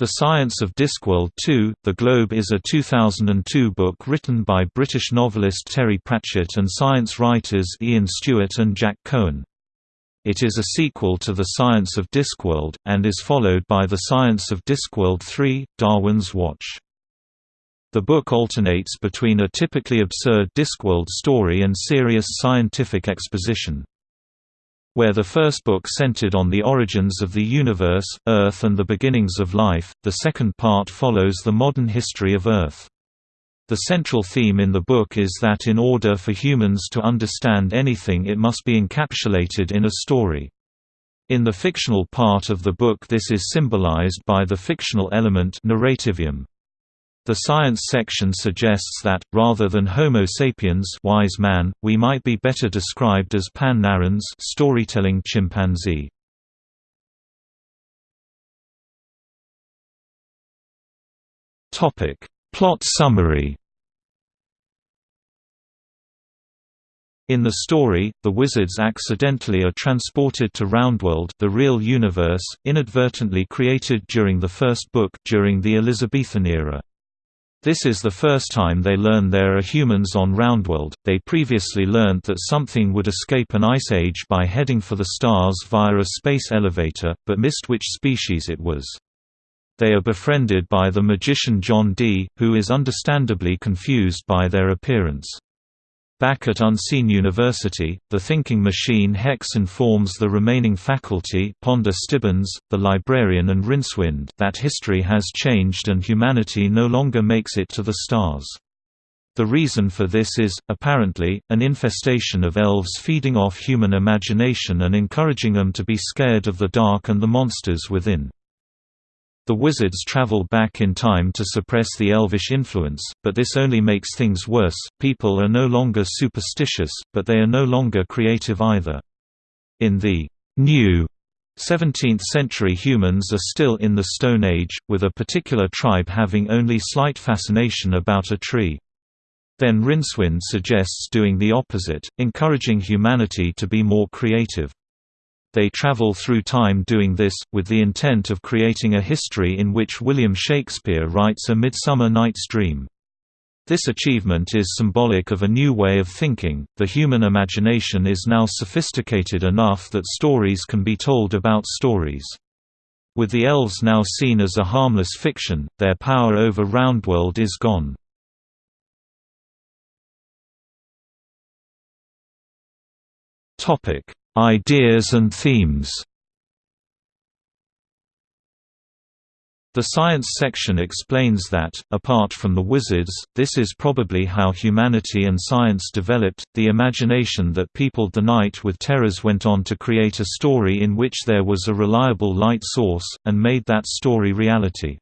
The Science of Discworld 2, The Globe is a 2002 book written by British novelist Terry Pratchett and science writers Ian Stewart and Jack Cohen. It is a sequel to The Science of Discworld, and is followed by The Science of Discworld 3, Darwin's Watch. The book alternates between a typically absurd Discworld story and serious scientific exposition. Where the first book centered on the origins of the universe, Earth and the beginnings of life, the second part follows the modern history of Earth. The central theme in the book is that in order for humans to understand anything it must be encapsulated in a story. In the fictional part of the book this is symbolized by the fictional element narrativium. The science section suggests that, rather than Homo sapiens wise man, we might be better described as Pan narans storytelling chimpanzee. Plot summary In the story, the wizards accidentally are transported to Roundworld the real universe, inadvertently created during the first book during the Elizabethan era. This is the first time they learn there are humans on Roundworld. They previously learned that something would escape an ice age by heading for the stars via a space elevator, but missed which species it was. They are befriended by the magician John Dee, who is understandably confused by their appearance. Back at Unseen University, the thinking machine Hex informs the remaining faculty Ponder Stibbons, the librarian and Rincewind that history has changed and humanity no longer makes it to the stars. The reason for this is, apparently, an infestation of elves feeding off human imagination and encouraging them to be scared of the dark and the monsters within. The wizards travel back in time to suppress the elvish influence, but this only makes things worse. People are no longer superstitious, but they are no longer creative either. In the new 17th century humans are still in the Stone Age, with a particular tribe having only slight fascination about a tree. Then Rincewind suggests doing the opposite, encouraging humanity to be more creative. They travel through time doing this, with the intent of creating a history in which William Shakespeare writes A Midsummer Night's Dream. This achievement is symbolic of a new way of thinking. The human imagination is now sophisticated enough that stories can be told about stories. With the elves now seen as a harmless fiction, their power over Roundworld is gone. Topic: Ideas and themes. The science section explains that, apart from the wizards, this is probably how humanity and science developed, the imagination that peopled the night with terrors went on to create a story in which there was a reliable light source, and made that story reality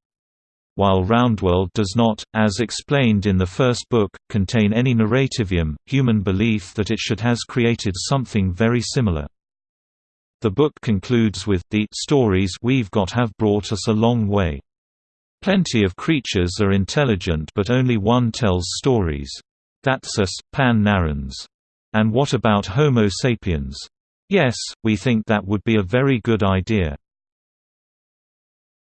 while Roundworld does not, as explained in the first book, contain any narrativium, human belief that it should has created something very similar. The book concludes with, the stories we've got have brought us a long way. Plenty of creatures are intelligent but only one tells stories. That's us, Pan narans. And what about Homo sapiens? Yes, we think that would be a very good idea.